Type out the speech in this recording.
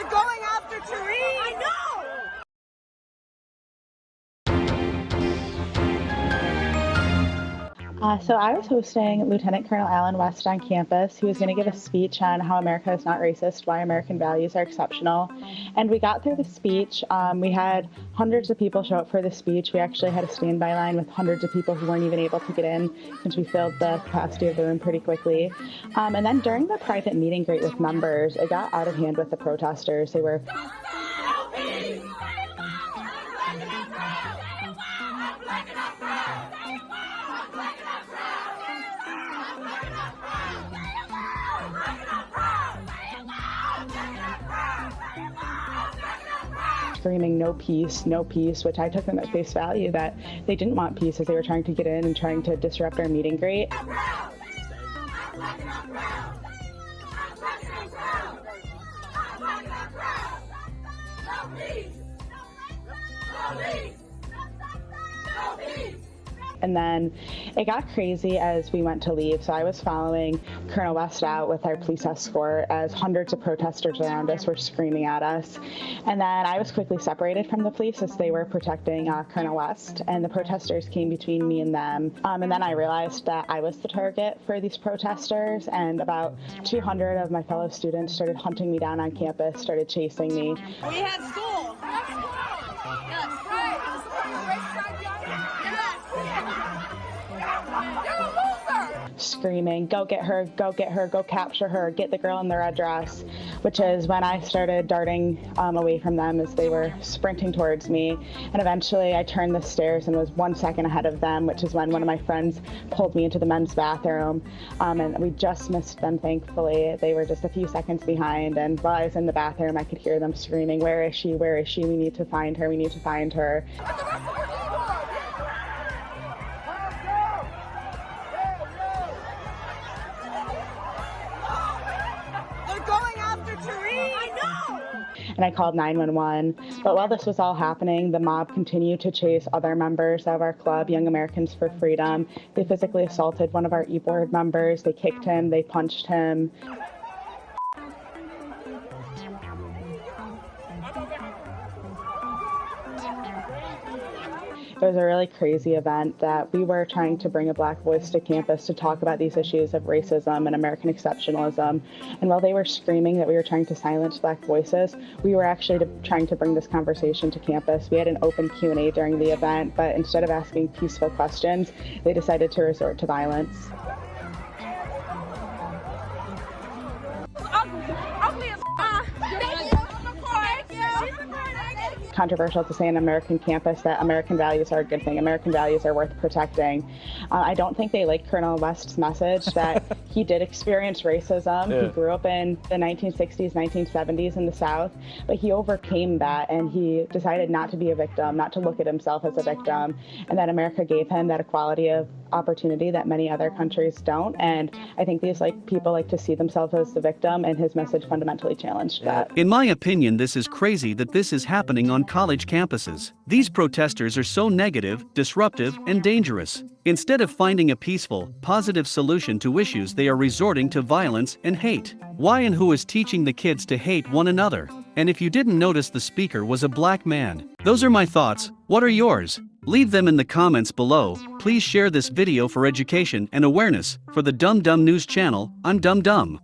They're going after Therese. I know. Uh, so I was hosting Lieutenant Colonel Allen West on campus. He was going to give a speech on how America is not racist, why American values are exceptional. And we got through the speech. Um, we had hundreds of people show up for the speech. We actually had a standby line with hundreds of people who weren't even able to get in since we filled the capacity of the room pretty quickly. Um, and then during the private meeting great with members, it got out of hand with the protesters. They were screaming no peace, no peace, which I took them at face value that they didn't want peace as they were trying to get in and trying to disrupt our meeting greet. And then it got crazy as we went to leave. So I was following Colonel West out with our police escort as hundreds of protesters around us were screaming at us. And then I was quickly separated from the police as they were protecting uh, Colonel West. And the protesters came between me and them. Um, and then I realized that I was the target for these protesters. And about 200 of my fellow students started hunting me down on campus, started chasing me. We had school. Yes. Screaming, go get her, go get her, go capture her, get the girl in the red dress, which is when I started darting um, away from them as they were sprinting towards me. And eventually I turned the stairs and was one second ahead of them, which is when one of my friends pulled me into the men's bathroom. Um, and we just missed them, thankfully. They were just a few seconds behind. And while I was in the bathroom, I could hear them screaming, Where is she? Where is she? We need to find her. We need to find her. And I called 911. But while this was all happening, the mob continued to chase other members of our club, Young Americans for Freedom. They physically assaulted one of our e-board members. They kicked him, they punched him. It was a really crazy event that we were trying to bring a black voice to campus to talk about these issues of racism and American exceptionalism. And while they were screaming that we were trying to silence black voices, we were actually to, trying to bring this conversation to campus. We had an open Q&A during the event, but instead of asking peaceful questions, they decided to resort to violence. Controversial to say on an American campus that American values are a good thing. American values are worth protecting. Uh, I don't think they like Colonel West's message that he did experience racism. Yeah. He grew up in the 1960s, 1970s in the South, but he overcame that and he decided not to be a victim, not to look at himself as a victim, and that America gave him that equality of opportunity that many other mm. countries don't. And I think these like people like to see themselves as the victim, and his message fundamentally challenged that. In my opinion, this is crazy that this is happening on college campuses. These protesters are so negative, disruptive, and dangerous. Instead of finding a peaceful, positive solution to issues, they are resorting to violence and hate. Why and who is teaching the kids to hate one another? And if you didn't notice, the speaker was a black man. Those are my thoughts. What are yours? Leave them in the comments below. Please share this video for education and awareness. For the Dum Dum News channel, I'm Dum Dum.